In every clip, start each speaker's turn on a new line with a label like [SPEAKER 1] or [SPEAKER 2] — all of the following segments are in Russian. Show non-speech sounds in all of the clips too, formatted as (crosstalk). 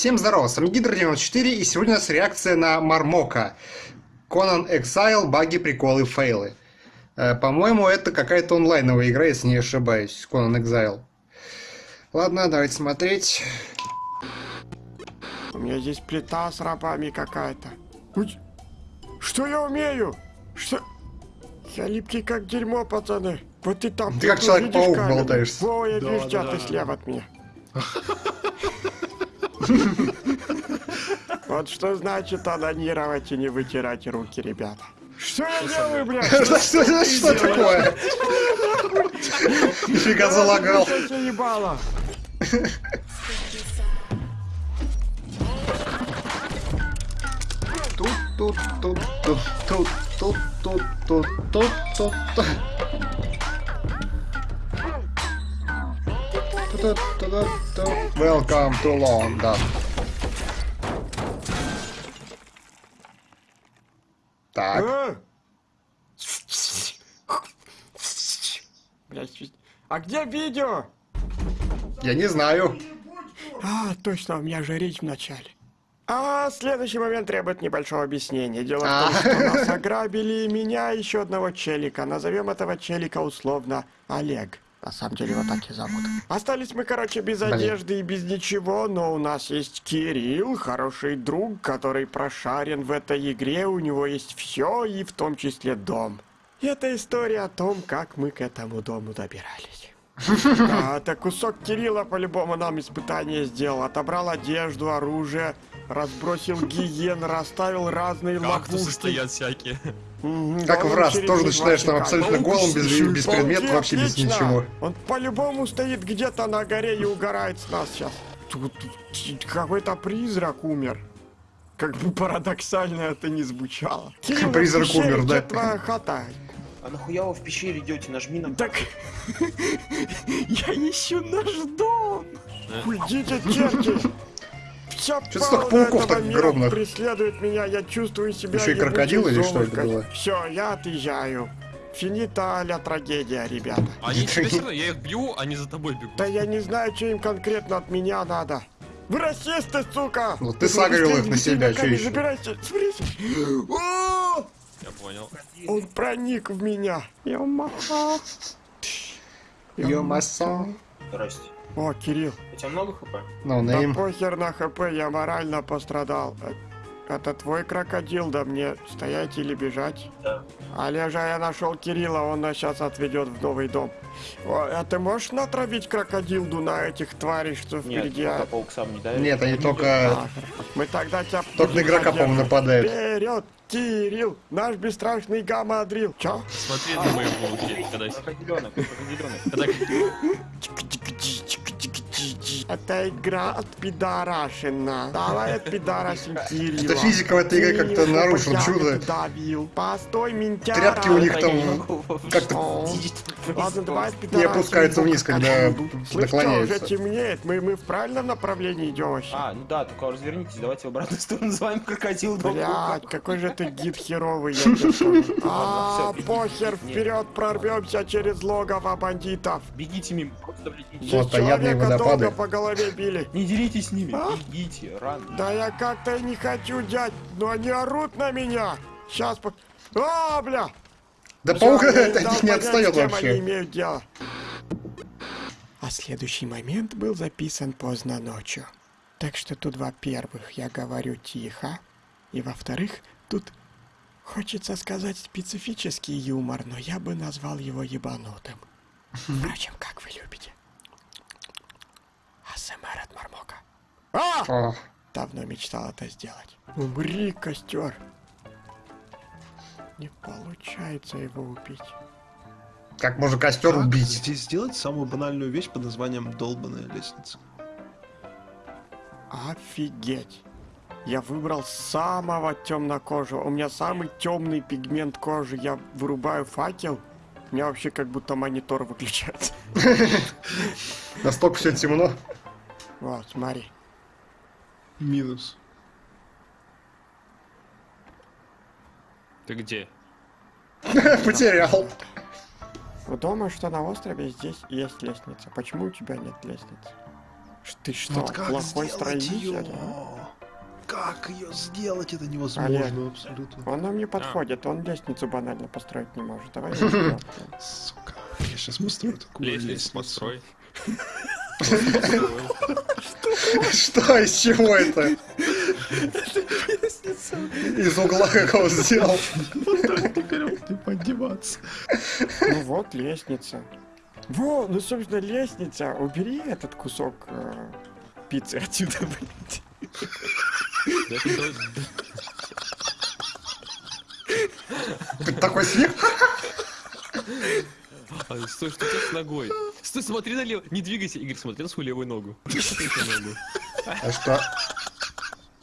[SPEAKER 1] Всем здорова, с вами Гидро94 и сегодня у нас реакция на Мармока. Conan Exile, баги, приколы, фейлы. Э, По-моему, это какая-то онлайновая игра, если не ошибаюсь, Conan Exile. Ладно, давайте смотреть.
[SPEAKER 2] У меня здесь плита с рабами какая-то. Что я умею? Что? Я липкий как дерьмо, пацаны. Вот ты там.
[SPEAKER 1] Ты как Человек-паук болтаешься.
[SPEAKER 2] Во, я
[SPEAKER 3] Да,
[SPEAKER 2] вижу тебя,
[SPEAKER 3] да,
[SPEAKER 2] ты
[SPEAKER 3] да.
[SPEAKER 2] слева от меня. (laughs) Вот что значит анонировать и не вытирать руки, ребята. Что я делаю, блядь?
[SPEAKER 1] Что, такое? Нифига залагал.
[SPEAKER 2] Ебало?
[SPEAKER 1] Тут, тут, тут, тут, тут, тут, тут, тут, тут, тут, тут. Welcome to London. Так,
[SPEAKER 2] А? Чуть- А где видео?
[SPEAKER 1] я не знаю.
[SPEAKER 2] А, точно, у меня же речь в начале. А следующий момент требует небольшого объяснения. Дело в том,
[SPEAKER 1] А.
[SPEAKER 2] что нас (laughs) ограбили меня, еще одного челика. Назовем этого челика условно Олег. На самом деле его так и зовут. Остались мы, короче, без
[SPEAKER 1] Блин.
[SPEAKER 2] одежды и без ничего, но у нас есть Кирилл, хороший друг, который прошарен в этой игре, у него есть все, и в том числе дом. И это история о том, как мы к этому дому добирались. Да, это кусок Кирилла по-любому нам испытание сделал. Отобрал одежду, оружие, разбросил гиен, расставил разные
[SPEAKER 3] Кактусы
[SPEAKER 2] ловушки.
[SPEAKER 3] стоят всякие.
[SPEAKER 1] Как в раз, тоже начинаешь там абсолютно голым, без, без предметов, вообще без ничего.
[SPEAKER 2] Он по-любому стоит где-то на горе и угорает с нас сейчас. Тут какой-то призрак умер. Как бы парадоксально это не звучало. Кирилл,
[SPEAKER 1] Призрак
[SPEAKER 2] пещере,
[SPEAKER 1] умер, да?
[SPEAKER 2] твоя хата?
[SPEAKER 4] А нахуя вы в пещере идете? Нажми на...
[SPEAKER 2] Так (laughs) я ищу наш дом. Уйдите, черти. Вся
[SPEAKER 1] Чё столько пауков так огромных?
[SPEAKER 2] преследует меня, я чувствую себя
[SPEAKER 1] Еще и крокодил или что это было?
[SPEAKER 2] Все, я отъезжаю. Финита ля трагедия, ребята.
[SPEAKER 3] Они (laughs) тебя все равно, я их бью, они за тобой бегут.
[SPEAKER 2] Да я не знаю, что им конкретно от меня надо. Вы расисты, сука!
[SPEAKER 1] Ну, ты сагрил их на себя, чё ещё?
[SPEAKER 2] Забирайте, смотрите.
[SPEAKER 3] Я понял.
[SPEAKER 2] Он проник в меня. Ё-ма-ха.
[SPEAKER 1] Ё-масо.
[SPEAKER 4] Здрасте.
[SPEAKER 2] О, Кирилл.
[SPEAKER 4] У тебя много хп?
[SPEAKER 1] No
[SPEAKER 2] Да
[SPEAKER 1] name.
[SPEAKER 2] похер на хп, я морально пострадал. Э, Это твой крокодил, да мне стоять или бежать?
[SPEAKER 4] Да.
[SPEAKER 2] Олежа, я нашел Кирилла, он нас сейчас отведет в новый дом. О, а ты можешь натравить крокодилду на этих тварей, что
[SPEAKER 4] Нет,
[SPEAKER 2] впереди? а?
[SPEAKER 4] пока паук сам не дает.
[SPEAKER 1] Нет, они только...
[SPEAKER 2] А, Мы тогда тебя...
[SPEAKER 1] Только на игрока, по-моему, нападают.
[SPEAKER 2] Вперед, Кирилл, наш бесстрашный гамма-дрил. Чё?
[SPEAKER 3] Смотри на мои булки, когда
[SPEAKER 4] Крокодиленок, крокодиленок.
[SPEAKER 2] Это игра от пидорашина. Давай от пидорашин Кирилла.
[SPEAKER 1] Что физика в этой игре как-то
[SPEAKER 2] я
[SPEAKER 1] чудо.
[SPEAKER 2] не давил. Постой, ментяра.
[SPEAKER 1] Тряпки у них
[SPEAKER 4] Я
[SPEAKER 1] там
[SPEAKER 4] не
[SPEAKER 1] как-то
[SPEAKER 2] Ладно, давай
[SPEAKER 1] не
[SPEAKER 2] пидорашин
[SPEAKER 1] опускаются вниз, когда
[SPEAKER 2] Слышь, что, уже
[SPEAKER 1] наклоняются.
[SPEAKER 2] темнеет. Мы, мы в правильном направлении идем вообще.
[SPEAKER 4] А, ну да, только развернитесь, давайте в обратную сторону (laughs) называем крокодил.
[SPEAKER 2] Блядь, какой же ты гид (laughs) херовый, я. А, похер, вперед прорвемся через логово бандитов.
[SPEAKER 4] Бегите мимо, не-
[SPEAKER 1] Вот,
[SPEAKER 2] Здесь
[SPEAKER 1] таядные
[SPEAKER 2] человека долго
[SPEAKER 1] водопады.
[SPEAKER 2] Голове били.
[SPEAKER 4] Не деритесь с ними,
[SPEAKER 2] А?
[SPEAKER 4] бегите, рано.
[SPEAKER 2] Да я как-то и не хочу, дядь, но они орут на меня. Сейчас по... А, бля!
[SPEAKER 1] Да паук
[SPEAKER 2] им дал
[SPEAKER 1] не
[SPEAKER 2] понять,
[SPEAKER 1] отстает
[SPEAKER 2] кем они
[SPEAKER 1] вообще.
[SPEAKER 2] имеют дело. А следующий момент был записан поздно ночью. Так что тут, во-первых, я говорю тихо, и во-вторых, тут хочется сказать специфический юмор, но я бы назвал его ебанутым. (laughs) Впрочем, как вы любите. АСМР от Мармока. А!
[SPEAKER 1] О,
[SPEAKER 2] Давно мечтал это сделать. Умри, костер. Не получается его убить.
[SPEAKER 1] Как можно костер
[SPEAKER 5] Как
[SPEAKER 1] убить?
[SPEAKER 5] здесь сделать самую банальную вещь под названием долбаная лестница?
[SPEAKER 2] Офигеть. Я выбрал самого темнокожего. У меня самый темный пигмент кожи. Я вырубаю факел. У меня вообще как будто монитор выключается. (laughs)
[SPEAKER 1] Настолько все темно.
[SPEAKER 2] Вот, смотри.
[SPEAKER 5] Минус.
[SPEAKER 3] Ты где? (laughs)
[SPEAKER 1] Потерял.
[SPEAKER 2] Вы думаете, что на острове здесь есть лестница? Почему у тебя нет лестницы? Ты что,
[SPEAKER 5] Вот как
[SPEAKER 2] плохой строитель?
[SPEAKER 5] ее?
[SPEAKER 2] а?
[SPEAKER 5] Как ее сделать? Это невозможно
[SPEAKER 2] Олег.
[SPEAKER 5] абсолютно.
[SPEAKER 2] Он нам не подходит, он лестницу банально построить не может. Давай. (laughs)
[SPEAKER 5] Сука. Я сейчас построю такую
[SPEAKER 3] Лестницу
[SPEAKER 5] лестницу.
[SPEAKER 3] построй. (laughs)
[SPEAKER 1] Что, из чего это? Из угла как он сделал.
[SPEAKER 5] Не поддеваться.
[SPEAKER 2] Ну вот лестница. Во, ну собственно лестница. Убери этот кусок э, пиццы отсюда, (laughs) блядь.
[SPEAKER 1] Такой смех?
[SPEAKER 3] А, Стой, что ты с ногой? Стой, смотри налево. Не двигайся, Игорь, смотри на свою левую ногу. (laughs)
[SPEAKER 1] А что?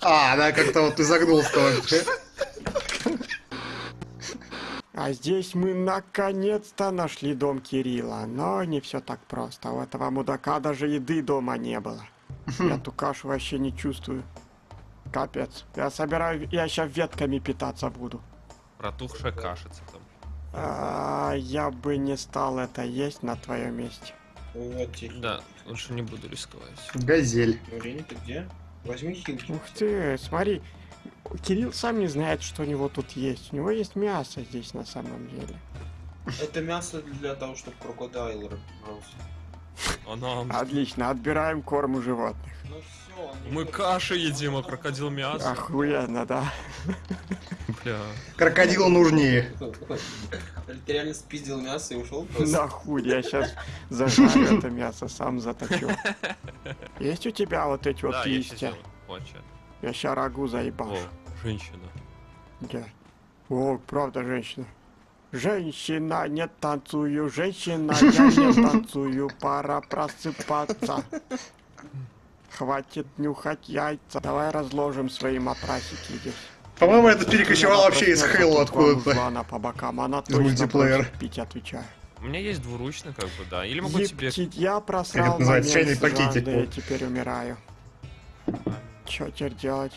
[SPEAKER 1] А, она как-то вот изогнулась вообще.
[SPEAKER 2] А здесь мы наконец-то нашли дом Кирилла. Но не все так просто. У этого мудака даже еды дома не было. Я ту кашу вообще не чувствую. Капец. Я собираю, я сейчас ветками питаться буду.
[SPEAKER 3] Протухшая кашица там.
[SPEAKER 2] А, я бы не стал это есть на твоем месте.
[SPEAKER 4] Вот.
[SPEAKER 3] Да, лучше не буду рисковать.
[SPEAKER 1] Газель.
[SPEAKER 4] Марина, ты где? Возьми хилки.
[SPEAKER 2] Ух ты, смотри. Кирилл сам не знает, что у него тут есть. У него есть мясо здесь на самом деле.
[SPEAKER 4] Это мясо для того, чтобы крокодайл брался.
[SPEAKER 3] Нам...
[SPEAKER 2] Отлично, отбираем корм у животных.
[SPEAKER 4] Ну все,
[SPEAKER 3] Мы каши едим, а крокодил мясо.
[SPEAKER 2] Охуенно, да. (laughs)
[SPEAKER 3] Бля.
[SPEAKER 1] Крокодилу нужнее.
[SPEAKER 4] Ты реально спиздил мясо и ушел просто?
[SPEAKER 2] Нахуй, я сейчас зажарю это мясо, сам заточу. (laughs) Есть у тебя вот эти вот
[SPEAKER 3] Да, я сейчас
[SPEAKER 2] листья? Я ща рагу заебал.
[SPEAKER 3] О, женщина.
[SPEAKER 2] Где? О, правда, женщина. Женщина, не танцую, женщина, я не (laughs) танцую, пора просыпаться. Хватит нюхать яйца. Давай разложим свои матрасики здесь.
[SPEAKER 1] По-моему, это перекочевало вообще из Хейла откуда-то.
[SPEAKER 2] Она по бокам, она
[SPEAKER 1] Из мультиплеера.
[SPEAKER 2] пить, отвечаю.
[SPEAKER 3] У меня есть двуручный, как бы, да. Или могу тебе...
[SPEAKER 2] Я просрал
[SPEAKER 1] это называется, чайный пакетик
[SPEAKER 2] и теперь умираю. Чё теперь делать?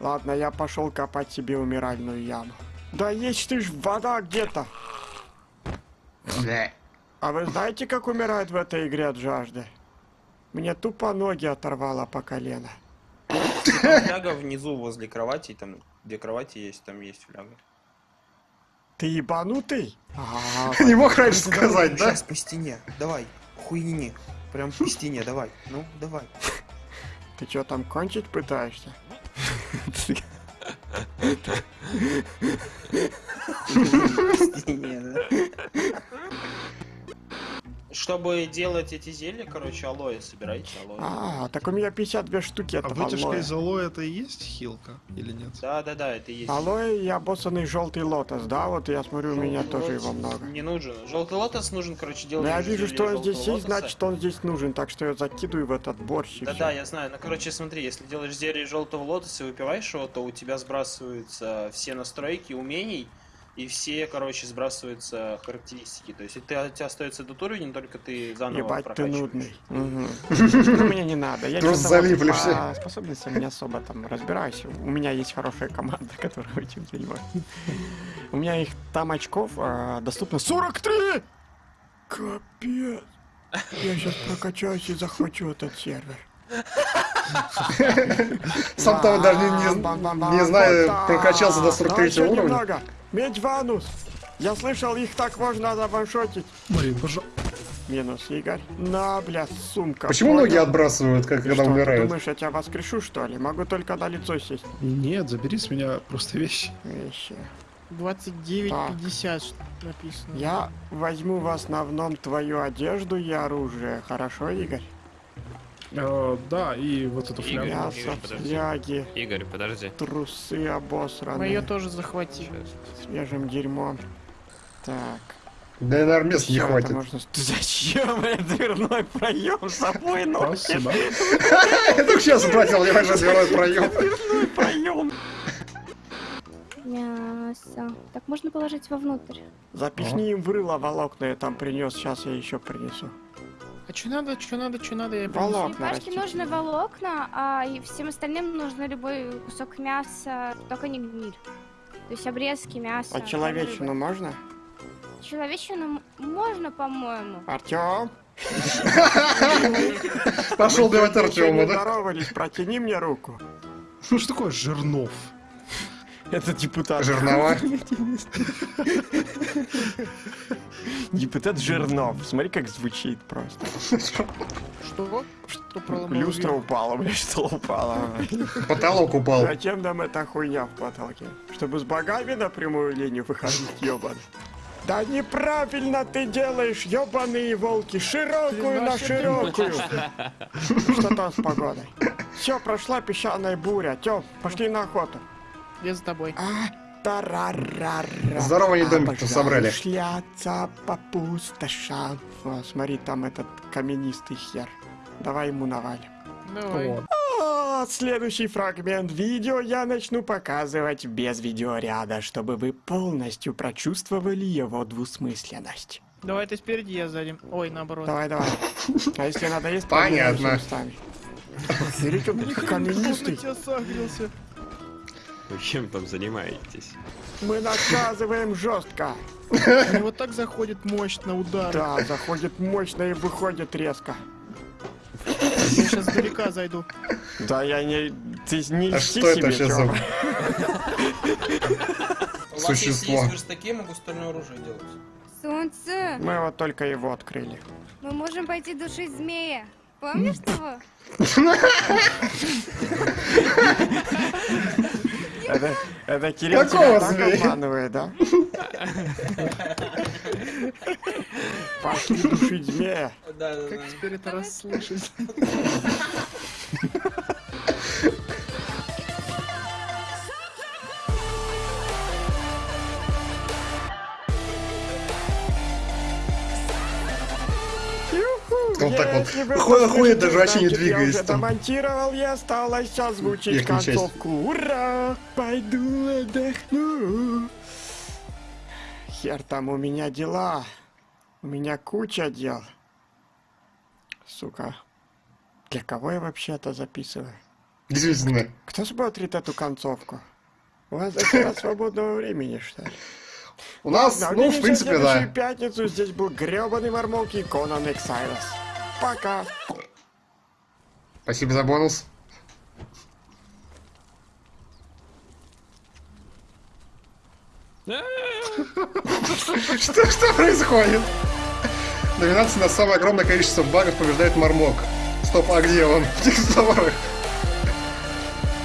[SPEAKER 2] Ладно, я пошел копать себе умиральную яму. Да есть ты ж вода где-то. А вы знаете, как умирают в этой игре от жажды? Мне тупо ноги оторвало по колено. (laughs)
[SPEAKER 4] Фляга внизу возле кровати, там, где кровати есть, там есть фляга.
[SPEAKER 2] Ты ебанутый? А, (laughs)
[SPEAKER 1] Не мог раньше сказать, да?
[SPEAKER 4] Сейчас по стене, давай, хуйни. Прям по стене, давай. Ну, давай.
[SPEAKER 2] ты чё там кончить пытаешься? (laughs)
[SPEAKER 4] По стене, да. Чтобы делать эти зелья, короче, алоэ собирайте, алоэ.
[SPEAKER 2] А, так у меня 52 штуки
[SPEAKER 5] А вытяжка
[SPEAKER 2] алоэ.
[SPEAKER 5] из алоэ это и есть хилка или нет?
[SPEAKER 4] Да, да, да, это и есть.
[SPEAKER 2] Алоэ и обоссанный желтый лотос, да? Вот я смотрю, у меня
[SPEAKER 4] Желтый
[SPEAKER 2] тоже его много.
[SPEAKER 4] Не нужен. Желтый лотос нужен, короче, делать.
[SPEAKER 2] я вижу, что он здесь есть, значит он здесь нужен, так что я закидываю в этот борщ и
[SPEAKER 4] Да, да, я знаю. Ну, короче, смотри, если делаешь зелье желтого лотоса и выпиваешь его, то у тебя сбрасываются все настройки умений, и все, короче, сбрасываются характеристики. То есть, если ты, у тебя остается этот уровень, только ты заново
[SPEAKER 2] Ебать, ты нудный. Мгм. Ну, мне не надо. Я
[SPEAKER 1] Просто
[SPEAKER 2] чё-то вот
[SPEAKER 1] залипли
[SPEAKER 2] по
[SPEAKER 1] все.
[SPEAKER 2] способностям не особо там разбираюсь. У меня есть хорошая команда, (laughs) которая этим занимается. У меня их там очков а, доступно 43! Капец. Я сейчас прокачаюсь и захвачу этот сервер.
[SPEAKER 1] Сам того даже не, знаю, прокачался до 43
[SPEAKER 2] Еще
[SPEAKER 1] уровня.
[SPEAKER 2] Меч Ванус. Я слышал, их так можно заваншотить.
[SPEAKER 5] Марин, пожалуйста.
[SPEAKER 2] Минус, Игорь. На, бля, сумка.
[SPEAKER 1] Почему ноги отбрасывают, как когда умирают?
[SPEAKER 2] думаешь, я тебя воскрешу, что ли? Могу только на лицо сесть.
[SPEAKER 5] Нет, забери с меня просто вещи.
[SPEAKER 2] Вещи.
[SPEAKER 6] 29.50 написано.
[SPEAKER 2] Я возьму в основном твою одежду и оружие. Хорошо, Игорь?
[SPEAKER 5] Э, да, и вот эту
[SPEAKER 3] Игорь.
[SPEAKER 5] флягу.
[SPEAKER 2] Мясо,
[SPEAKER 3] Игорь, подожди.
[SPEAKER 2] фляги,
[SPEAKER 3] Игорь, подожди.
[SPEAKER 2] трусы
[SPEAKER 6] Мы ее
[SPEAKER 2] обосранные,
[SPEAKER 6] тоже захватили.
[SPEAKER 3] Сейчас.
[SPEAKER 2] свежим дерьмом. Так.
[SPEAKER 1] Да, наверное, места не
[SPEAKER 2] всё, это
[SPEAKER 1] хватит.
[SPEAKER 2] можно... (laughs) Зачем я дверной проем с собой носишь?
[SPEAKER 5] Спасибо. (laughs)
[SPEAKER 1] Я только сейчас обратил внимание, что дверной проем. (laughs)
[SPEAKER 2] Дверной проем.
[SPEAKER 7] Мясо. Так можно положить вовнутрь.
[SPEAKER 2] Запихни им в рыло волокна, я там принес, сейчас я еще принесу.
[SPEAKER 6] А что надо, что надо, что надо, я.
[SPEAKER 2] Волокна
[SPEAKER 7] Черепашке
[SPEAKER 2] растить.
[SPEAKER 7] нужны волокна, а и всем остальным нужно любой кусок мяса, только не гниль. То есть обрезки мяса.
[SPEAKER 2] А человечину можно?
[SPEAKER 7] Человечину можно, по-моему.
[SPEAKER 2] Артем?
[SPEAKER 1] Пошел давать Артема, да?
[SPEAKER 2] здоровались, протяни мне руку.
[SPEAKER 5] Ну что такое Жирнов?
[SPEAKER 2] Это депутат.
[SPEAKER 1] Жернова. (laughs)
[SPEAKER 2] Депутат Жирнов. Смотри, как звучит просто.
[SPEAKER 6] Что? Что проломал
[SPEAKER 2] Люстра упала, блядь, что упала.
[SPEAKER 1] Потолок упал.
[SPEAKER 2] Зачем нам эта хуйня в потолке? Чтобы с богами на прямую линию выходить, ёбан. Да неправильно ты делаешь, ёбаные волки, широкую на широкую. Что там с погодой? Все, прошла песчаная буря. Тём, пошли на охоту.
[SPEAKER 6] Я за тобой.
[SPEAKER 1] Здорово, они домик
[SPEAKER 2] Обожаю
[SPEAKER 1] собрали.
[SPEAKER 2] шляться по пустошам. О, смотри, там этот каменистый хер. Давай ему навалим.
[SPEAKER 6] Давай.
[SPEAKER 1] Вот.
[SPEAKER 2] А, следующий фрагмент видео я начну показывать без видеоряда, чтобы вы полностью прочувствовали его двусмысленность.
[SPEAKER 6] Давай ты спереди, я сзади. Ой, наоборот.
[SPEAKER 2] Давай, давай. А если надо есть,
[SPEAKER 1] Понятно.
[SPEAKER 2] Смотрите, он такой каменистый.
[SPEAKER 3] Вы чем там занимаетесь?
[SPEAKER 2] Мы наказываем жестко.
[SPEAKER 6] Мне вот так заходит мощно удар.
[SPEAKER 2] Да, заходит мощно и выходит резко.
[SPEAKER 6] Я сейчас далека зайду.
[SPEAKER 2] Да я не... Ты не
[SPEAKER 1] А что это
[SPEAKER 2] себе,
[SPEAKER 1] вообще за. (laughs)
[SPEAKER 8] У вас
[SPEAKER 1] существо?
[SPEAKER 8] если есть верстаки, я могу стальное оружие делать.
[SPEAKER 7] Солнце,
[SPEAKER 2] Мы вот только его открыли.
[SPEAKER 7] мы можем пойти душить змея. Помнишь (laughs) его? (laughs)
[SPEAKER 2] Это, это Кирилл
[SPEAKER 1] Какого
[SPEAKER 2] тебя так обманывает, да? Пошли душить змея.
[SPEAKER 8] Да, да,
[SPEAKER 6] Как теперь это расслышать?
[SPEAKER 2] Юху,
[SPEAKER 1] Он так вот
[SPEAKER 2] послушаете,
[SPEAKER 1] ходит, даже вообще не двигаясь
[SPEAKER 2] Я уже
[SPEAKER 1] там.
[SPEAKER 2] и осталось озвучить
[SPEAKER 1] Верхнюю часть.
[SPEAKER 2] концовку. Ура! Пойду отдохну. Хер там у меня дела. У меня куча дел. Сука. Для кого я вообще это записываю?
[SPEAKER 1] Действительно.
[SPEAKER 2] Кто смотрит эту концовку? У вас до свободного времени, что ли?
[SPEAKER 1] У нас,
[SPEAKER 2] Ладно,
[SPEAKER 1] ну, в принципе, да.
[SPEAKER 2] пятницу. Здесь был гребаный мормок и Конан Эксайлос. Пока.
[SPEAKER 1] Спасибо за бонус. Что, что происходит? Номинация на самое огромное количество багов побеждает Мармок. Стоп, а где он? (laughs) В текстурах.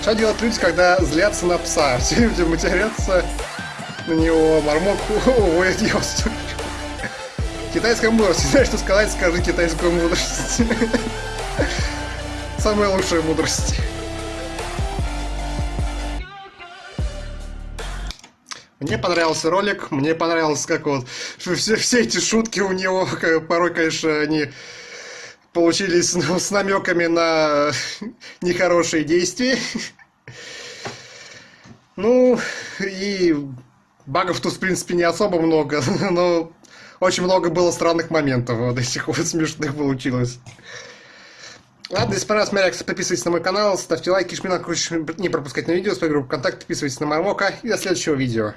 [SPEAKER 1] Что делать люди, когда злятся на пса? (laughs) Все люди матерятся на него. Мармок (laughs) уводит его. Китайская мудрость. (laughs) Знаешь, что сказать, скажи китайскую мудрость. Самая лучшая мудрость. Мне понравился ролик, мне понравилось, как вот все, все эти шутки у него, порой, конечно, они получились ну, с намеками на (laughs) нехорошие действия. Ну, и багов тут, в принципе, не особо много, (laughs) но очень много было странных моментов, вот этих вот смешных получилось. Ладно, если понравилась моя реакция, подписывайтесь на мой канал, ставьте лайки, жмите на ключ, не пропускать на видео, свою группу ВКонтакте, подписывайтесь на Мармока и до следующего видео.